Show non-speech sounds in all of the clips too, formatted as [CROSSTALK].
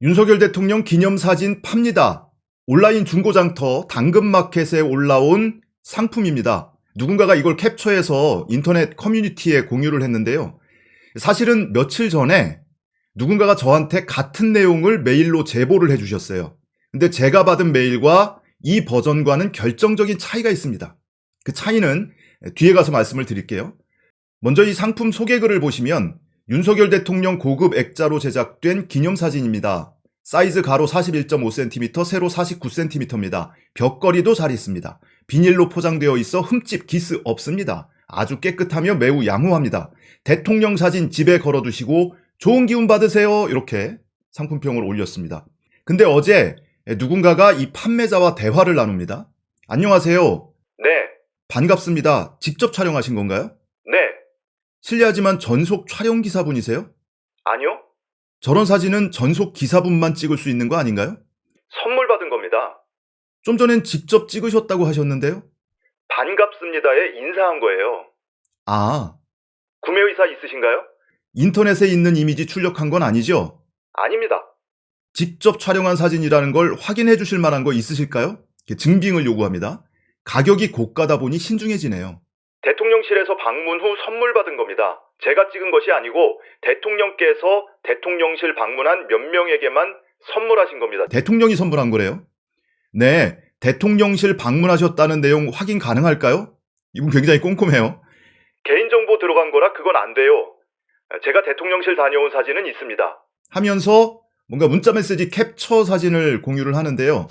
윤석열 대통령 기념사진 팝니다. 온라인 중고장터 당근마켓에 올라온 상품입니다. 누군가가 이걸 캡처해서 인터넷 커뮤니티에 공유를 했는데요. 사실은 며칠 전에 누군가가 저한테 같은 내용을 메일로 제보를 해주셨어요. 근데 제가 받은 메일과 이 버전과는 결정적인 차이가 있습니다. 그 차이는 뒤에 가서 말씀을 드릴게요. 먼저 이 상품 소개글을 보시면 윤석열 대통령 고급 액자로 제작된 기념사진입니다. 사이즈 가로 41.5cm, 세로 49cm입니다. 벽걸이도 잘 있습니다. 비닐로 포장되어 있어 흠집, 기스 없습니다. 아주 깨끗하며 매우 양호합니다. 대통령 사진 집에 걸어두시고 좋은 기운 받으세요. 이렇게 상품평을 올렸습니다. 근데 어제 누군가가 이 판매자와 대화를 나눕니다. 안녕하세요. 네, 반갑습니다. 직접 촬영하신 건가요? 네, 실례하지만 전속 촬영 기사분이세요? 아니요. 저런 사진은 전속 기사분만 찍을 수 있는 거 아닌가요? 선물 받은 겁니다. 좀 전엔 직접 찍으셨다고 하셨는데요? 반갑습니다에 인사한 거예요. 아, 구매 의사 있으신가요? 인터넷에 있는 이미지 출력한 건 아니죠? 아닙니다. 직접 촬영한 사진이라는 걸 확인해 주실 만한 거 있으실까요? 증빙을 요구합니다. 가격이 고가다 보니 신중해지네요. 대통령실에서 방문 후 선물 받은 겁니다. 제가 찍은 것이 아니고 대통령께서 대통령실 방문한 몇 명에게만 선물하신 겁니다. 대통령이 선물한 거래요? 네, 대통령실 방문하셨다는 내용 확인 가능할까요? 이분 굉장히 꼼꼼해요. 개인정보 들어간 거라 그건 안 돼요. 제가 대통령실 다녀온 사진은 있습니다. 하면서 뭔가 문자 메시지 캡처 사진을 공유를 하는데요.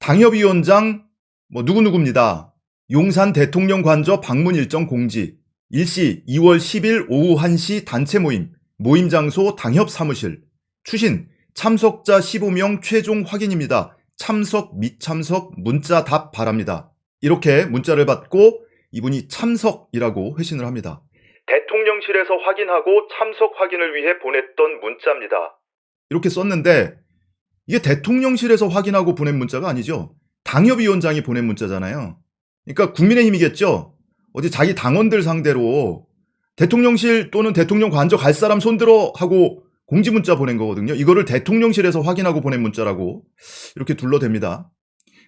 당협위원장 뭐 누구누구입니다. 용산 대통령 관저 방문 일정 공지. 일시 2월 10일 오후 1시 단체 모임. 모임 장소 당협 사무실. 추신 참석자 15명 최종 확인입니다. 참석 미참석 문자 답 바랍니다. 이렇게 문자를 받고 이분이 참석이라고 회신을 합니다. 대통령실에서 확인하고 참석 확인을 위해 보냈던 문자입니다. 이렇게 썼는데 이게 대통령실에서 확인하고 보낸 문자가 아니죠. 당협위원장이 보낸 문자잖아요. 그러니까 국민의힘이겠죠. 어디 자기 당원들 상대로 대통령실 또는 대통령 관저 갈 사람 손들어 하고 공지 문자 보낸 거거든요. 이거를 대통령실에서 확인하고 보낸 문자라고 이렇게 둘러댑니다.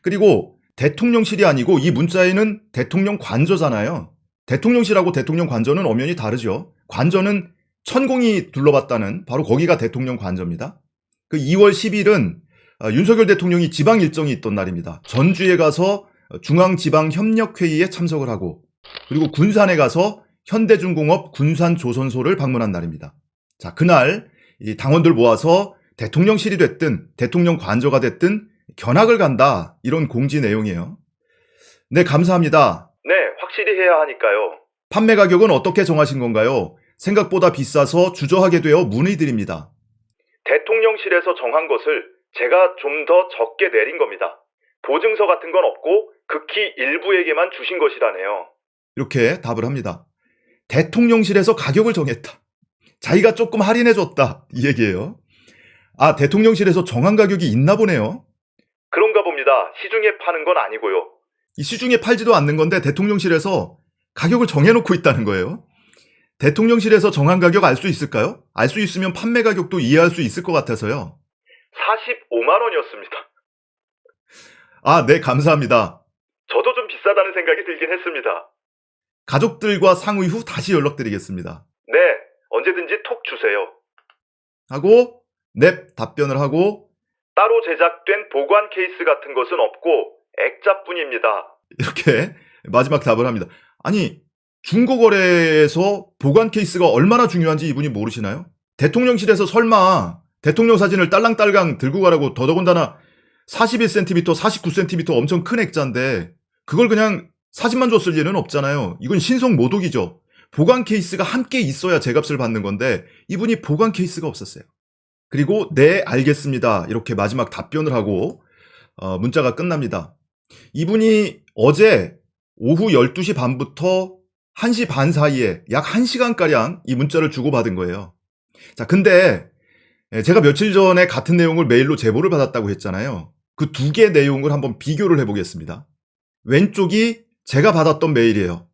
그리고 대통령실이 아니고 이 문자에는 대통령 관저잖아요. 대통령실하고 대통령 관저는 엄연히 다르죠. 관저는 천공이 둘러봤다는 바로 거기가 대통령 관저입니다. 그 2월 10일은 아, 윤석열 대통령이 지방 일정이 있던 날입니다. 전주에 가서 중앙지방협력회의에 참석을 하고 그리고 군산에 가서 현대중공업 군산조선소를 방문한 날입니다. 자, 그날 이 당원들 모아서 대통령실이 됐든 대통령 관저가 됐든 견학을 간다 이런 공지 내용이에요. 네, 감사합니다. 네, 확실히 해야 하니까요. 판매 가격은 어떻게 정하신 건가요? 생각보다 비싸서 주저하게 되어 문의드립니다. 대통령실에서 정한 것을 제가 좀 더 적게 내린 겁니다. 보증서 같은 건 없고 극히 일부에게만 주신 것이라네요. 이렇게 답을 합니다. 대통령실에서 가격을 정했다. 자기가 조금 할인해줬다. 이 얘기예요. 아, 대통령실에서 정한 가격이 있나 보네요. 그런가 봅니다. 시중에 파는 건 아니고요. 이 시중에 팔지도 않는 건데 대통령실에서 가격을 정해놓고 있다는 거예요. 대통령실에서 정한 가격 알 수 있을까요? 알 수 있으면 판매 가격도 이해할 수 있을 것 같아서요. 45만 원이었습니다. 아, 네, 감사합니다. 저도 좀 비싸다는 생각이 들긴 했습니다. 가족들과 상의 후 다시 연락드리겠습니다. 네, 언제든지 톡 주세요. 하고, 넵, 답변을 하고, 따로 제작된 보관 케이스 같은 것은 없고 액자뿐입니다. 이렇게 마지막 답을 합니다. 아니, 중고거래에서 보관 케이스가 얼마나 중요한지 이분이 모르시나요? 대통령실에서 설마 대통령 사진을 딸랑딸랑 들고 가라고 더더군다나 41cm, 49cm 엄청 큰 액자인데 그걸 그냥 사진만 줬을 리는 없잖아요. 이건 신성 모독이죠. 보관 케이스가 함께 있어야 제값을 받는 건데 이분이 보관 케이스가 없었어요. 그리고 네 알겠습니다. 이렇게 마지막 답변을 하고 어, 문자가 끝납니다. 이분이 어제 오후 12시 반부터 1시 반 사이에 약 1시간가량 이 문자를 주고받은 거예요. 자, 근데 예, 제가 며칠 전에 같은 내용을 메일로 제보를 받았다고 했잖아요. 그 두 개 내용을 한번 비교를 해보겠습니다. 왼쪽이 제가 받았던 메일이에요.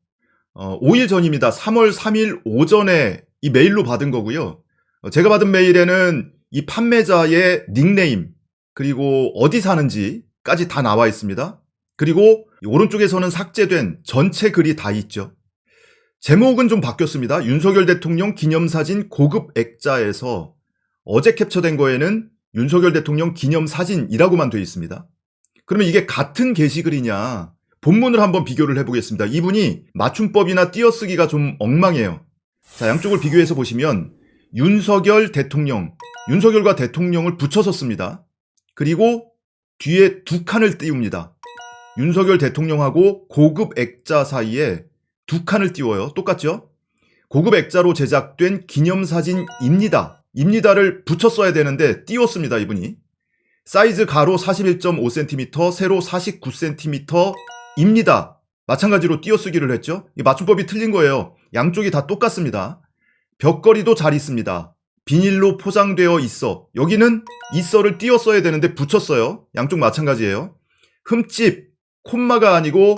어, 5일 전입니다. 3월 3일 오전에 이 메일로 받은 거고요. 어, 제가 받은 메일에는 이 판매자의 닉네임, 그리고 어디 사는지까지 다 나와 있습니다. 그리고 이 오른쪽에서는 삭제된 전체 글이 다 있죠. 제목은 좀 바뀌었습니다. 윤석열 대통령 기념사진 고급 액자에서 어제 캡처된 거에는 윤석열 대통령 기념 사진이라고만 되어 있습니다. 그러면 이게 같은 게시글이냐? 본문을 한번 비교를 해보겠습니다. 이분이 맞춤법이나 띄어쓰기가 좀 엉망해요. 자, 양쪽을 비교해서 보시면 윤석열 대통령, 윤석열과 대통령을 붙여서 씁니다. 그리고 뒤에 두 칸을 띄웁니다. 윤석열 대통령하고 고급 액자 사이에 두 칸을 띄워요. 똑같죠? 고급 액자로 제작된 기념사진입니다. 입니다를 붙여 써야 되는데 띄웠습니다, 이분이. 사이즈 가로 41.5cm, 세로 49cm입니다. 마찬가지로 띄어쓰기를 했죠. 이 맞춤법이 틀린 거예요. 양쪽이 다 똑같습니다. 벽걸이도 잘 있습니다. 비닐로 포장되어 있어. 여기는 있어를 띄어 써야 되는데 붙였어요. 양쪽 마찬가지예요. 흠집, 콤마가 아니고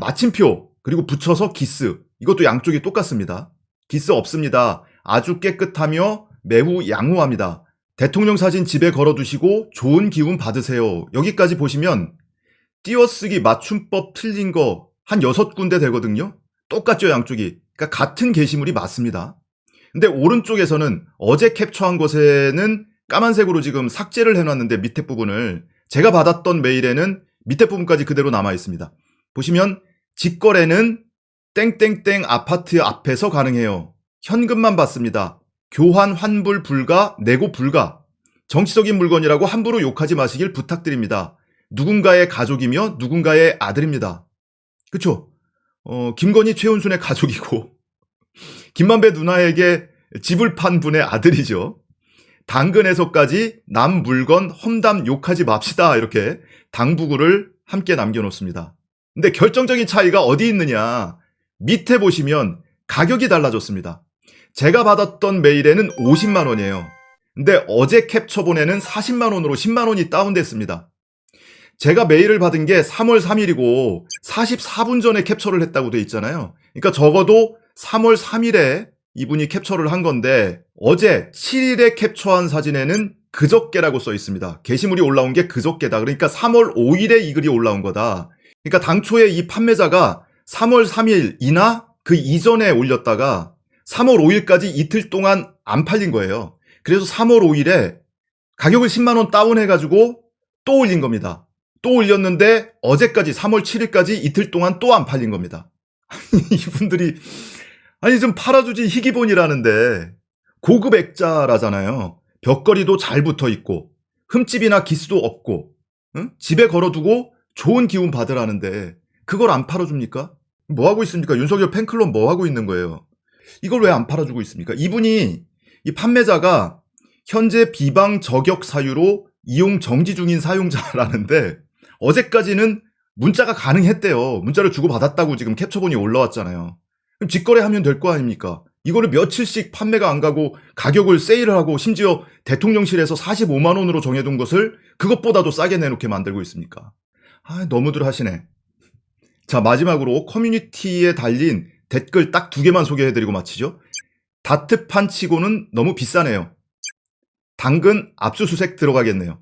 마침표, 그리고 붙여서 기스. 이것도 양쪽이 똑같습니다. 기스 없습니다. 아주 깨끗하며 매우 양호합니다. 대통령 사진 집에 걸어두시고 좋은 기운 받으세요. 여기까지 보시면 띄어쓰기 맞춤법 틀린 거한 여섯 군데 되거든요. 똑같죠, 양쪽이. 그러니까 같은 게시물이 맞습니다. 근데 오른쪽에서는 어제 캡처한 것에는 까만색으로 지금 삭제를 해놨는데 밑에 부분을 제가 받았던 메일에는 밑에 부분까지 그대로 남아 있습니다. 보시면 직거래는 땡땡땡 아파트 앞에서 가능해요. 현금만 받습니다. 교환 환불 불가, 내고 불가. 정치적인 물건이라고 함부로 욕하지 마시길 부탁드립니다. 누군가의 가족이며 누군가의 아들입니다. 그쵸? 어, 김건희 최은순의 가족이고, [LAUGHS] 김만배 누나에게 집을 판 분의 아들이죠. 당근에서까지 남 물건 험담 욕하지 맙시다. 이렇게 당부구를 함께 남겨놓습니다. 근데 결정적인 차이가 어디 있느냐. 밑에 보시면 가격이 달라졌습니다. 제가 받았던 메일에는 50만 원이에요. 근데 어제 캡처 본에는 40만 원으로 10만 원이 다운됐습니다. 제가 메일을 받은 게 3월 3일이고 44분 전에 캡처를 했다고 돼 있잖아요. 그러니까 적어도 3월 3일에 이분이 캡처를 한 건데 어제 7일에 캡처한 사진에는 그저께라고 써 있습니다. 게시물이 올라온 게 그저께다. 그러니까 3월 5일에 이 글이 올라온 거다. 그러니까 당초에 이 판매자가 3월 3일이나 그 이전에 올렸다가 3월 5일까지 이틀 동안 안 팔린 거예요. 그래서 3월 5일에 가격을 10만원 다운해가지고 또 올린 겁니다. 또 올렸는데 어제까지 3월 7일까지 이틀 동안 또 안 팔린 겁니다. [LAUGHS] 이분들이 아니 좀 팔아주지 희기본이라는데 고급 액자라잖아요. 벽걸이도 잘 붙어 있고 흠집이나 기스도 없고 응? 집에 걸어두고 좋은 기운 받으라는데 그걸 안 팔아줍니까? 뭐 하고 있습니까? 윤석열 팬클럽 뭐 하고 있는 거예요? 이걸 왜 안 팔아주고 있습니까? 이분이 이 판매자가 현재 비방 저격 사유로 이용 정지 중인 사용자라는데 어제까지는 문자가 가능했대요. 문자를 주고받았다고 지금 캡처본이 올라왔잖아요. 그럼 직거래하면 될 거 아닙니까? 이거를 며칠씩 판매가 안 가고 가격을 세일을 하고 심지어 대통령실에서 45만 원으로 정해둔 것을 그것보다도 싸게 내놓게 만들고 있습니까? 아, 너무들 하시네. 자, 마지막으로 커뮤니티에 달린 댓글 딱 두 개만 소개해드리고 마치죠. 다트판 치고는 너무 비싸네요. 당근 압수수색 들어가겠네요.